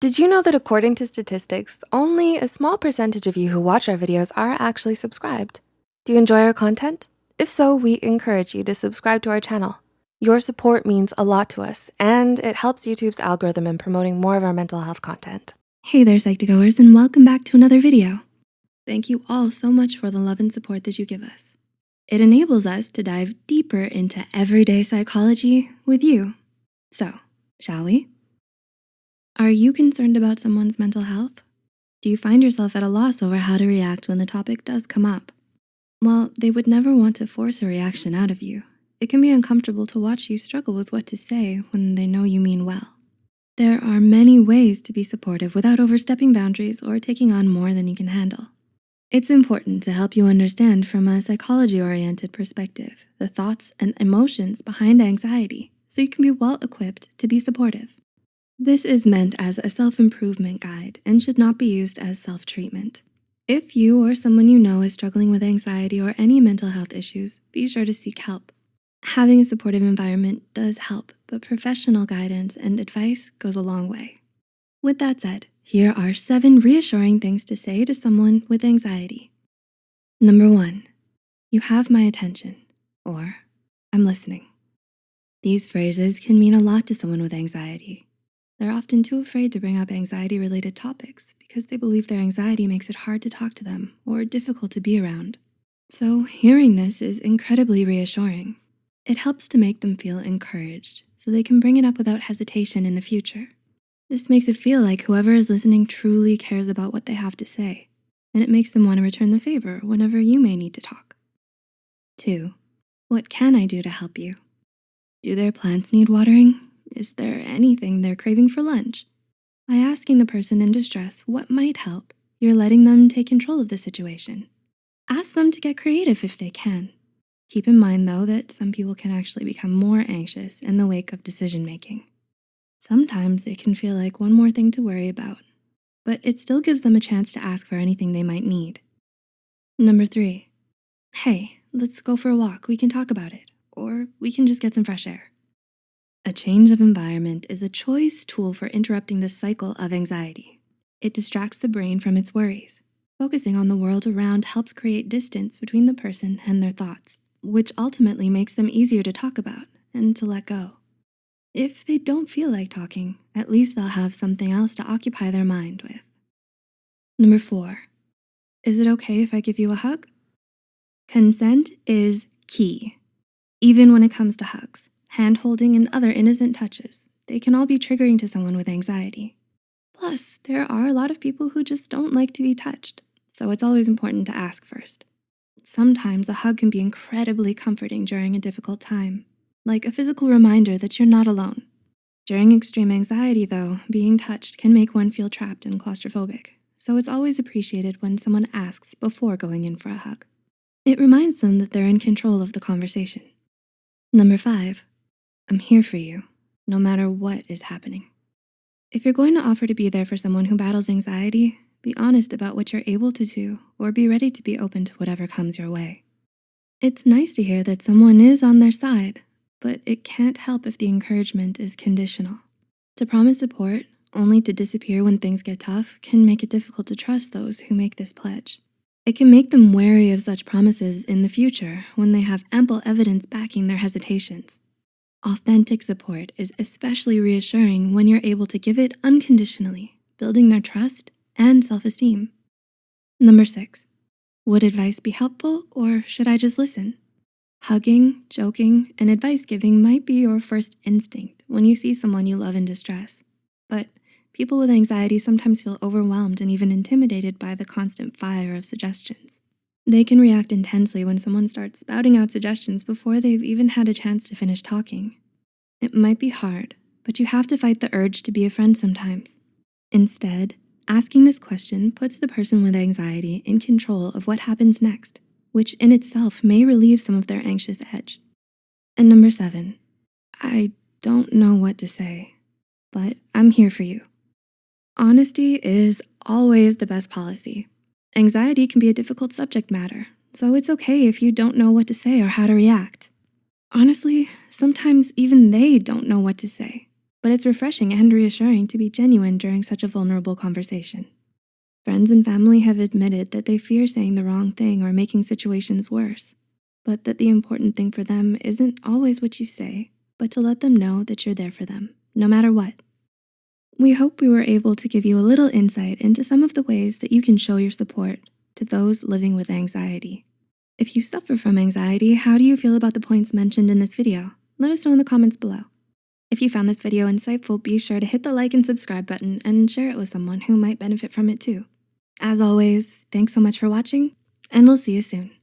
Did you know that according to statistics, only a small percentage of you who watch our videos are actually subscribed? Do you enjoy our content? If so, we encourage you to subscribe to our channel. Your support means a lot to us and it helps YouTube's algorithm in promoting more of our mental health content. Hey there, Psych2Goers, and welcome back to another video. Thank you all so much for the love and support that you give us. It enables us to dive deeper into everyday psychology with you. So, shall we? Are you concerned about someone's mental health? Do you find yourself at a loss over how to react when the topic does come up? While they would never want to force a reaction out of you, it can be uncomfortable to watch you struggle with what to say when they know you mean well. There are many ways to be supportive without overstepping boundaries or taking on more than you can handle. It's important to help you understand from a psychology-oriented perspective, the thoughts and emotions behind anxiety so you can be well-equipped to be supportive. This is meant as a self-improvement guide and should not be used as self-treatment. If you or someone you know is struggling with anxiety or any mental health issues, be sure to seek help. Having a supportive environment does help, but professional guidance and advice goes a long way. With that said, here are seven reassuring things to say to someone with anxiety. Number one, you have my attention, or I'm listening. These phrases can mean a lot to someone with anxiety. They're often too afraid to bring up anxiety-related topics because they believe their anxiety makes it hard to talk to them or difficult to be around. So hearing this is incredibly reassuring. It helps to make them feel encouraged so they can bring it up without hesitation in the future. This makes it feel like whoever is listening truly cares about what they have to say, and it makes them wanna return the favor whenever you may need to talk. Two, what can I do to help you? Do their plants need watering? Is there anything they're craving for lunch? By asking the person in distress what might help, you're letting them take control of the situation. Ask them to get creative if they can. Keep in mind though that some people can actually become more anxious in the wake of decision-making. Sometimes it can feel like one more thing to worry about, but it still gives them a chance to ask for anything they might need. Number three, hey, let's go for a walk. We can talk about it, or we can just get some fresh air. A change of environment is a choice tool for interrupting the cycle of anxiety. It distracts the brain from its worries. Focusing on the world around helps create distance between the person and their thoughts, which ultimately makes them easier to talk about and to let go. If they don't feel like talking, at least they'll have something else to occupy their mind with. Number four, is it okay if I give you a hug? Consent is key, even when it comes to hugs, hand-holding and other innocent touches. They can all be triggering to someone with anxiety. Plus, there are a lot of people who just don't like to be touched, so it's always important to ask first. Sometimes a hug can be incredibly comforting during a difficult time like a physical reminder that you're not alone. During extreme anxiety though, being touched can make one feel trapped and claustrophobic, so it's always appreciated when someone asks before going in for a hug. It reminds them that they're in control of the conversation. Number five, I'm here for you, no matter what is happening. If you're going to offer to be there for someone who battles anxiety, be honest about what you're able to do or be ready to be open to whatever comes your way. It's nice to hear that someone is on their side but it can't help if the encouragement is conditional. To promise support only to disappear when things get tough can make it difficult to trust those who make this pledge. It can make them wary of such promises in the future when they have ample evidence backing their hesitations. Authentic support is especially reassuring when you're able to give it unconditionally, building their trust and self-esteem. Number six, would advice be helpful or should I just listen? Hugging, joking, and advice giving might be your first instinct when you see someone you love in distress. But people with anxiety sometimes feel overwhelmed and even intimidated by the constant fire of suggestions. They can react intensely when someone starts spouting out suggestions before they've even had a chance to finish talking. It might be hard, but you have to fight the urge to be a friend sometimes. Instead, asking this question puts the person with anxiety in control of what happens next which in itself may relieve some of their anxious edge. And number seven, I don't know what to say, but I'm here for you. Honesty is always the best policy. Anxiety can be a difficult subject matter, so it's okay if you don't know what to say or how to react. Honestly, sometimes even they don't know what to say. but it's refreshing and reassuring to be genuine during such a vulnerable conversation. Friends and family have admitted that they fear saying the wrong thing or making situations worse, but that the important thing for them isn't always what you say, but to let them know that you're there for them, no matter what. We hope we were able to give you a little insight into some of the ways that you can show your support to those living with anxiety. If you suffer from anxiety, how do you feel about the points mentioned in this video? Let us know in the comments below. If you found this video insightful, be sure to hit the like and subscribe button and share it with someone who might benefit from it too. As always, thanks so much for watching and we'll see you soon.